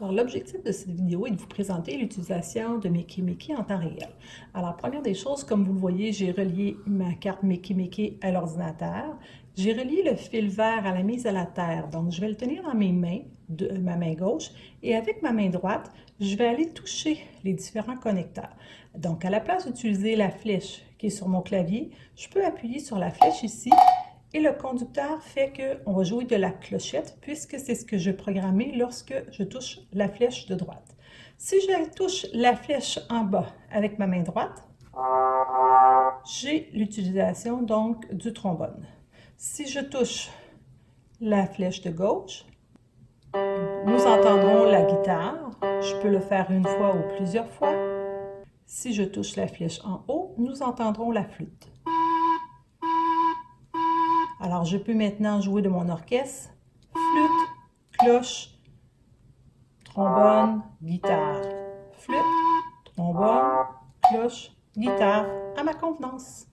L'objectif de cette vidéo est de vous présenter l'utilisation de Mickey en temps réel. Alors, première des choses, comme vous le voyez, j'ai relié ma carte Mickey à l'ordinateur. J'ai relié le fil vert à la mise à la terre. Donc, je vais le tenir dans mes mains, ma main gauche, et avec ma main droite, je vais aller toucher les différents connecteurs. Donc, à la place d'utiliser la flèche qui est sur mon clavier, je peux appuyer sur la flèche ici et le conducteur fait qu'on va jouer de la clochette puisque c'est ce que je programmé lorsque je touche la flèche de droite. Si je touche la flèche en bas avec ma main droite, j'ai l'utilisation donc du trombone. Si je touche la flèche de gauche, nous entendrons la guitare. Je peux le faire une fois ou plusieurs fois. Si je touche la flèche en haut, nous entendrons la flûte. Alors, je peux maintenant jouer de mon orchestre, flûte, cloche, trombone, guitare. Flûte, trombone, cloche, guitare, à ma contenance.